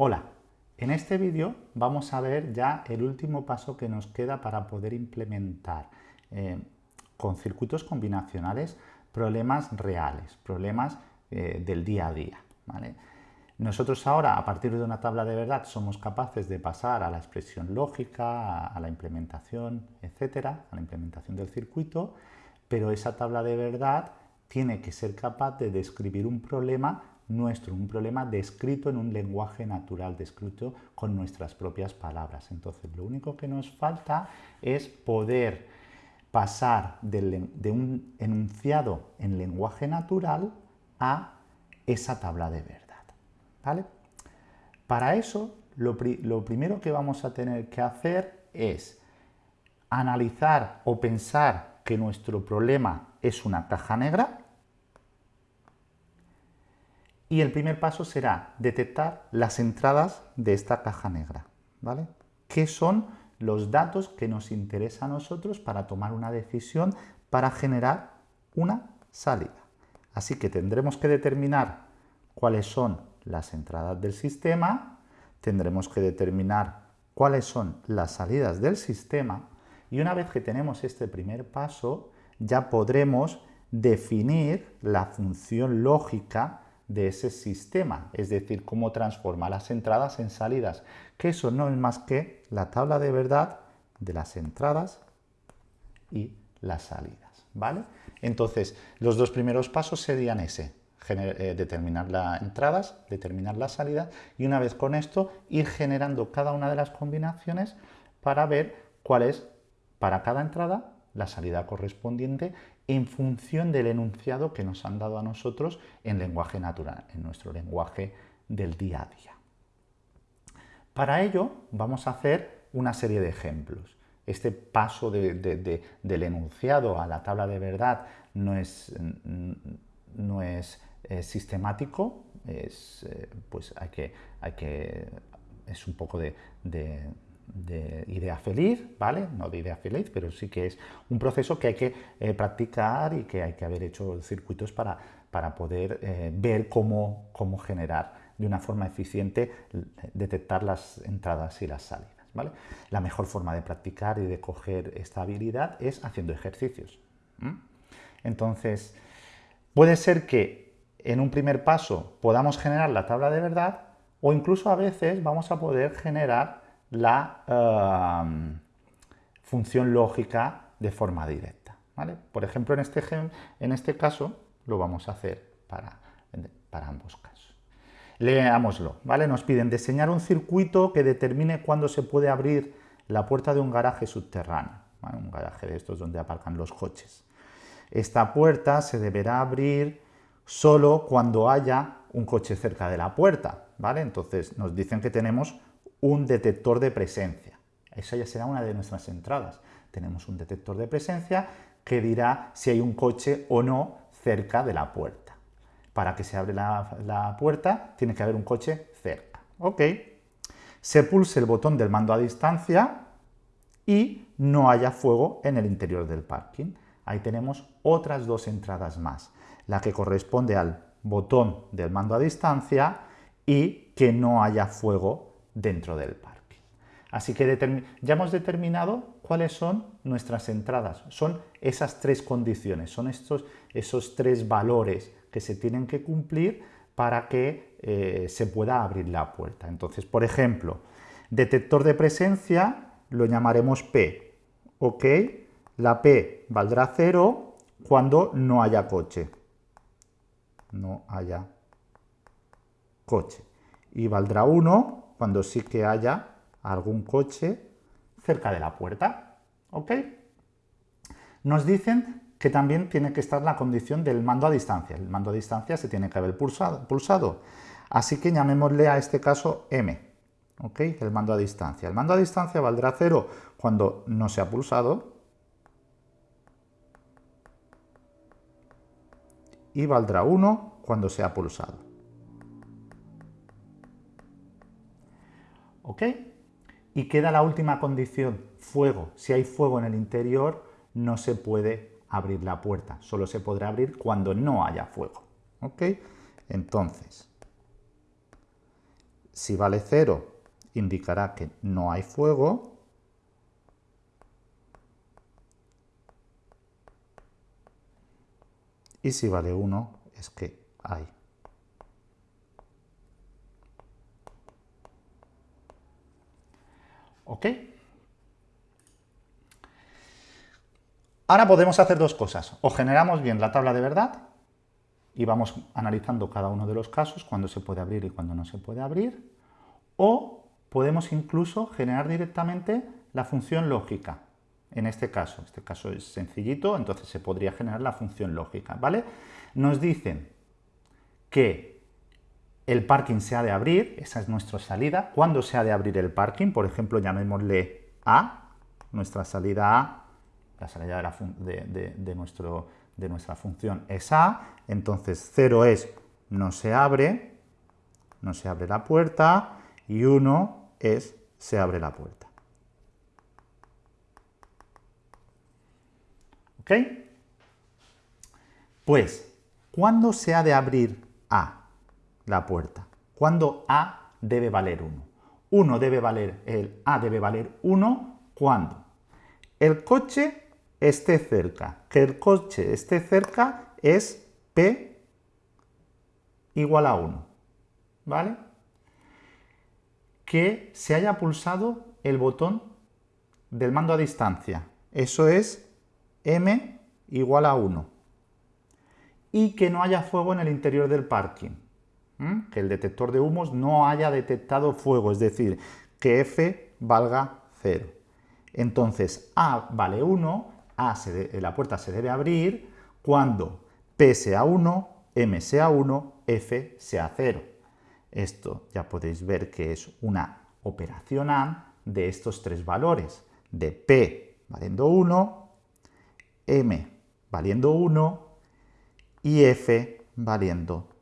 Hola, en este vídeo vamos a ver ya el último paso que nos queda para poder implementar eh, con circuitos combinacionales problemas reales, problemas eh, del día a día. Nosotros ahora, a partir de una tabla de verdad, somos capaces de pasar a la expresión lógica, a, la implementación, etcétera, a la implementación del circuito, pero esa tabla de verdad tiene que ser capaz de describir un problema nuestro, un problema descrito en un lenguaje natural, descrito con nuestras propias palabras. Entonces, lo único que nos falta es poder pasar de, un enunciado en lenguaje natural a esa tabla de verdad. ¿vale? Para eso, lo, lo primero que vamos a tener que hacer es analizar o pensar que nuestro problema es una caja negra, y el primer paso será detectar las entradas de esta caja negra. ¿vale? ¿Qué son los datos que nos interesa a nosotros para tomar una decisión para generar una salida? Así que tendremos que determinar cuáles son las entradas del sistema, tendremos que determinar cuáles son las salidas del sistema y una vez que tenemos este primer paso ya podremos definir la función lógica de ese sistema, es decir, cómo transforma las entradas en salidas, que eso no es más que la tabla de verdad de las entradas y las salidas, ¿vale? Entonces, los dos primeros pasos serían ese, eh, determinar las entradas, determinar las salidas y una vez con esto ir generando cada una de las combinaciones para ver cuál es para cada entrada la salida correspondiente en función del enunciado que nos han dado a nosotros en lenguaje natural, en nuestro lenguaje del día a día. Para ello vamos a hacer una serie de ejemplos. Este paso del enunciado a la tabla de verdad no es, no es eh, sistemático, eh, pues hay que, hay que, es un poco de de idea feliz, ¿vale? No de idea feliz, pero sí que es un proceso que hay que eh, practicar y que hay que haber hecho circuitos para, para poder eh, ver cómo, cómo generar de una forma eficiente, detectar las entradas y las salidas. ¿vale? La mejor forma de practicar y de coger esta habilidad es haciendo ejercicios. Entonces, puede ser que en un primer paso podamos generar la tabla de verdad o incluso a veces vamos a poder generar la um, función lógica de forma directa. ¿vale? Por ejemplo, en este, en este caso lo vamos a hacer para, para ambos casos. Leámoslo, ¿vale? Nos piden diseñar un circuito que determine cuándo se puede abrir la puerta de un garaje subterráneo, un garaje de estos donde aparcan los coches. Esta puerta se deberá abrir solo cuando haya un coche cerca de la puerta, ¿vale? Entonces nos dicen que tenemos un detector de presencia. Esa ya será una de nuestras entradas. Tenemos un detector de presencia que dirá si hay un coche o no cerca de la puerta. Para que se abra la, puerta tiene que haber un coche cerca. ¿Ok? Se pulse el botón del mando a distancia y no haya fuego en el interior del parking. Ahí tenemos otras dos entradas más. La que corresponde al botón del mando a distancia y que no haya fuego dentro del parque. Así que ya hemos determinado cuáles son nuestras entradas. Son esas tres condiciones, son estos, esos tres valores que se tienen que cumplir para que eh, se pueda abrir la puerta. Entonces, por ejemplo, detector de presencia lo llamaremos P. ¿Ok? La P valdrá 0 cuando no haya coche. No haya coche. Y valdrá 1 cuando sí que haya algún coche cerca de la puerta. ¿Ok? Nos dicen que también tiene que estar la condición del mando a distancia. El mando a distancia se tiene que haber pulsado. Así que llamémosle a este caso M. ¿Ok? El mando a distancia. El mando a distancia valdrá 0 cuando no se ha pulsado. Y valdrá 1 cuando se ha pulsado. Y queda la última condición, fuego. Si hay fuego en el interior, no se puede abrir la puerta. Solo se podrá abrir cuando no haya fuego. ¿Ok? Entonces, Si vale 0, indicará que no hay fuego. Y si vale 1, es que hay. ¿Ok? Ahora podemos hacer dos cosas. O generamos bien la tabla de verdad y vamos analizando cada uno de los casos, cuando se puede abrir y cuando no se puede abrir. O podemos incluso generar directamente la función lógica. En este caso, este caso es sencillito, entonces se podría generar la función lógica, ¿vale? Nos dicen que el parking se ha de abrir, esa es nuestra salida. ¿Cuándo se ha de abrir el parking? Por ejemplo, llamémosle A, nuestra salida A, la salida de, nuestra función es A, entonces 0 es no se abre, no se abre la puerta, y 1 es se abre la puerta. ¿Ok? Pues, ¿cuándo se ha de abrir A, la puerta? ¿Cuándo A debe valer 1? 1 debe valer, el A debe valer 1 cuando el coche esté cerca. Que el coche esté cerca es P igual a 1. ¿Vale? Que se haya pulsado el botón del mando a distancia. Eso es M igual a 1. Y que no haya fuego en el interior del parking. Que el detector de humos no haya detectado fuego, es decir, que F valga 0. Entonces A vale 1 a la puerta se debe abrir cuando P sea 1, M sea 1, F sea 0. Esto ya podéis ver que es una operación AND de estos tres valores, de P valiendo 1, M valiendo 1 y F valiendo 0.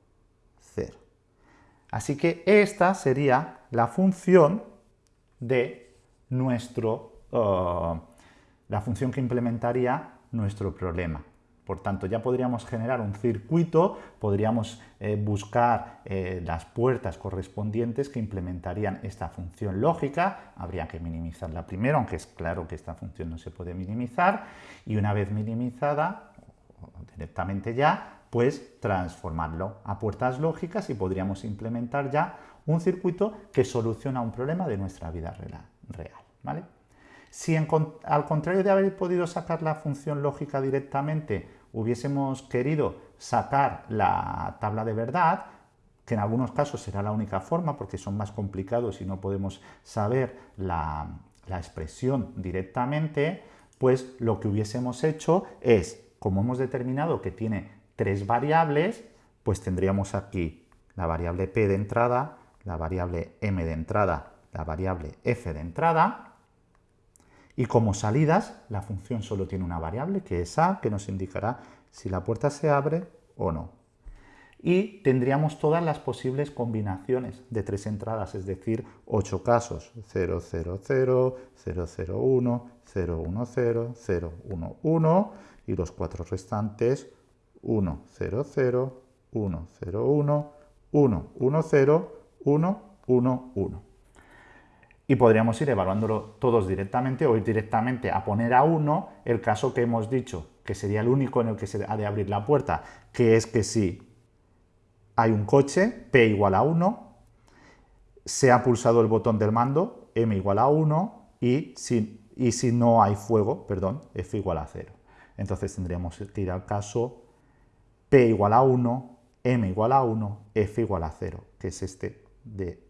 Así que esta sería la función de nuestro uh, la función que implementaría nuestro problema. Por tanto, ya podríamos generar un circuito, podríamos eh, buscar eh, las puertas correspondientes que implementarían esta función lógica. Habría que minimizarla primero, aunque es claro que esta función no se puede minimizar. Y una vez minimizada, directamente ya, pues transformarlo a puertas lógicas y podríamos implementar ya un circuito que soluciona un problema de nuestra vida real. ¿vale? Si al contrario de haber podido sacar la función lógica directamente, hubiésemos querido sacar la tabla de verdad, que en algunos casos será la única forma porque son más complicados y no podemos saber la, la expresión directamente, pues lo que hubiésemos hecho es, como hemos determinado que tiene tres variables, pues tendríamos aquí la variable p de entrada, la variable m de entrada, la variable f de entrada, y como salidas, la función solo tiene una variable, que es a, que nos indicará si la puerta se abre o no. Y tendríamos todas las posibles combinaciones de tres entradas, es decir, ocho casos, 0, 0, 0, 0, 0, 1, 0, 1, 0, 0, 1, 1, y los cuatro restantes, 1, 0, 0, 1, 0, 1, 1, 1, 0, 1, 1, 1 y podríamos ir evaluándolo todos directamente o ir directamente a poner a uno el caso que hemos dicho, que sería el único en el que se ha de abrir la puerta, que es que si hay un coche, P igual a 1, se ha pulsado el botón del mando, M igual a 1, y si, y si no hay fuego, perdón, F igual a 0. Entonces tendríamos que ir al caso P igual a 1, M igual a 1, F igual a 0, que es este de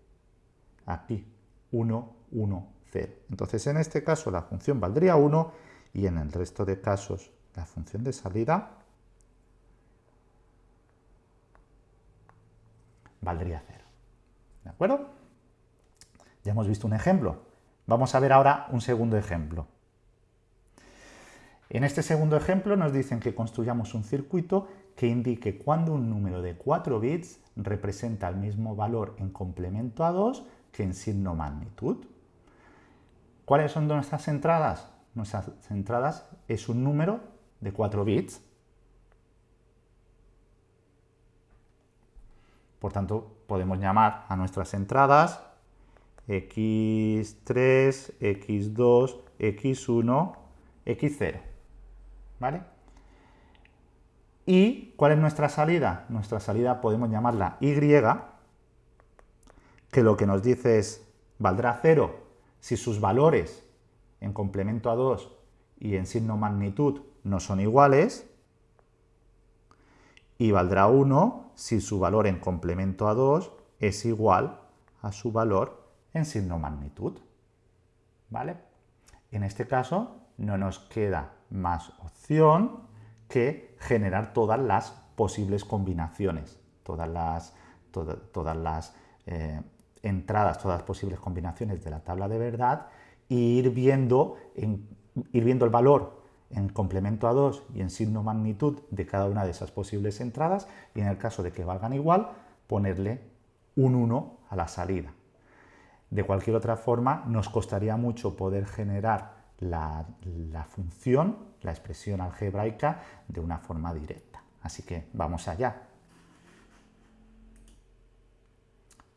aquí. 1, 1, 0. Entonces, en este caso la función valdría 1 y en el resto de casos la función de salida valdría 0. ¿De acuerdo? Ya hemos visto un ejemplo. Vamos a ver ahora un segundo ejemplo. En este segundo ejemplo nos dicen que construyamos un circuito que indique cuando un número de 4 bits representa el mismo valor en complemento a 2 que en signo magnitud. ¿Cuáles son nuestras entradas? Nuestras entradas es un número de 4 bits. Por tanto, podemos llamar a nuestras entradas x3, x2, x1, x0. ¿Vale? ¿Y cuál es nuestra salida? Nuestra salida podemos llamarla y, que lo que nos dice es, valdrá 0 si sus valores en complemento a 2 y en signo magnitud no son iguales, y valdrá 1 si su valor en complemento a 2 es igual a su valor en signo magnitud. ¿Vale? En este caso no nos queda más opción que generar todas las posibles combinaciones, todas las, eh, entradas, todas las posibles combinaciones de la tabla de verdad e ir viendo, ir viendo el valor en complemento a 2 y en signo magnitud de cada una de esas posibles entradas y en el caso de que valgan igual, ponerle un 1 a la salida. De cualquier otra forma, nos costaría mucho poder generar la, función, la expresión algebraica, de una forma directa. Así que vamos allá.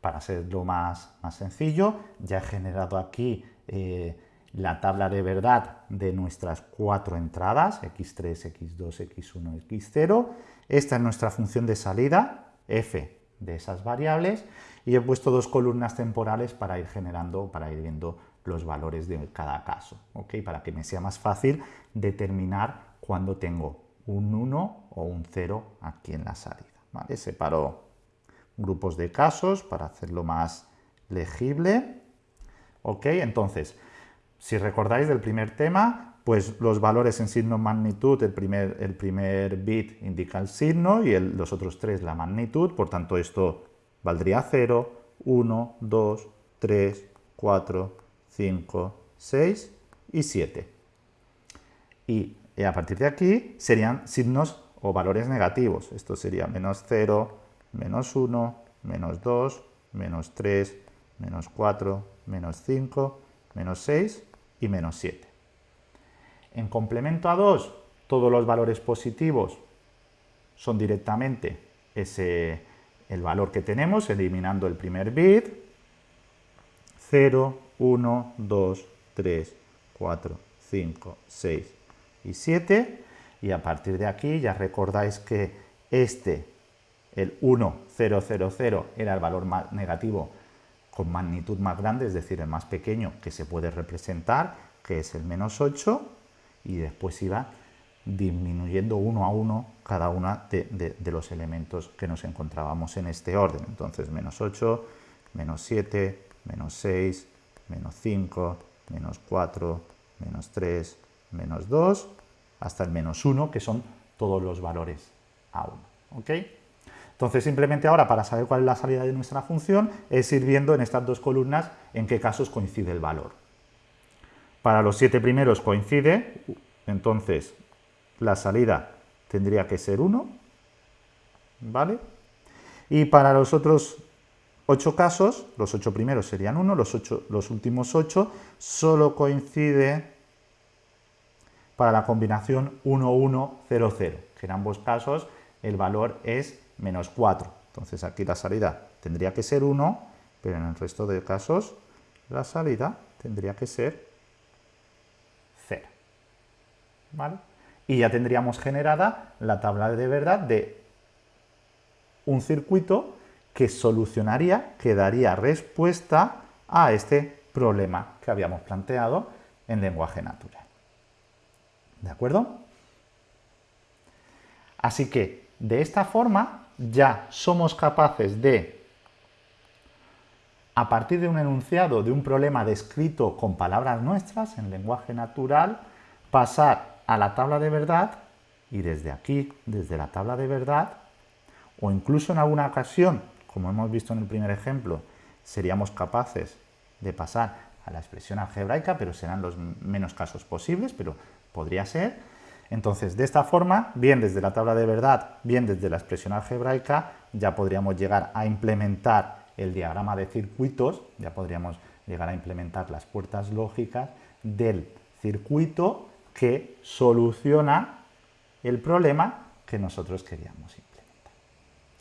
Para hacerlo más, más sencillo, ya he generado aquí eh, la tabla de verdad de nuestras cuatro entradas, x3, x2, x1, x0. Esta es nuestra función de salida, f de esas variables, y he puesto dos columnas temporales para ir generando, para ir viendo los valores de cada caso, ¿ok? Para que me sea más fácil determinar cuando tengo un 1 o un 0 aquí en la salida, ¿vale? Separo grupos de casos para hacerlo más legible, ¿ok? Entonces, si recordáis del primer tema, pues los valores en signo magnitud, el primer, el primer bit indica el signo y los otros tres la magnitud, por tanto esto valdría 0, 1, 2, 3, 4, 5, 6 y 7. Y a partir de aquí serían signos o valores negativos. Esto sería menos 0, menos 1, menos 2, menos 3, menos 4, menos 5, menos 6 y menos 7. En complemento a 2, todos los valores positivos son directamente ese, el valor que tenemos, eliminando el primer bit. 0, 1, 2, 3, 4, 5, 6 y 7. Y a partir de aquí ya recordáis que este, el 1, 0, 0, 0, era el valor más negativo con magnitud más grande, es decir, el más pequeño que se puede representar, que es el menos 8, y después iba disminuyendo uno a uno cada uno de, de, los elementos que nos encontrábamos en este orden. Entonces, menos 8, menos 7, menos 6, menos 5, menos 4, menos 3, menos 2, hasta el menos 1, que son todos los valores a 1. ¿ok? Entonces, simplemente ahora, para saber cuál es la salida de nuestra función, es ir viendo en estas dos columnas en qué casos coincide el valor. Para los siete primeros coincide, entonces la salida tendría que ser 1, ¿vale? Y para los otros ocho casos, los ocho primeros serían 1, los, los últimos ocho, solo coincide para la combinación 1, 1, 0, 0, que en ambos casos el valor es menos 4. Entonces aquí la salida tendría que ser 1, pero en el resto de casos la salida tendría que ser 0. ¿Vale? Y ya tendríamos generada la tabla de verdad de un circuito que solucionaría, que daría respuesta a este problema que habíamos planteado en lenguaje natural. ¿De acuerdo? Así que, de esta forma, ya somos capaces de, a partir de un enunciado de un problema descrito con palabras nuestras, en lenguaje natural, pasar a la tabla de verdad y desde aquí, desde la tabla de verdad, o incluso en alguna ocasión como hemos visto en el primer ejemplo, seríamos capaces de pasar a la expresión algebraica, pero serán los menos casos posibles, pero podría ser. Entonces, de esta forma, bien desde la tabla de verdad, bien desde la expresión algebraica, ya podríamos llegar a implementar el diagrama de circuitos, ya podríamos llegar a implementar las puertas lógicas del circuito que soluciona el problema que nosotros queríamos implementar.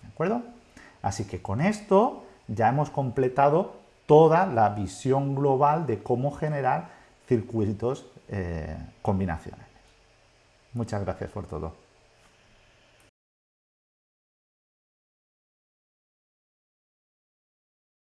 ¿De acuerdo? Así que con esto ya hemos completado toda la visión global de cómo generar circuitos eh, combinacionales. Muchas gracias por todo.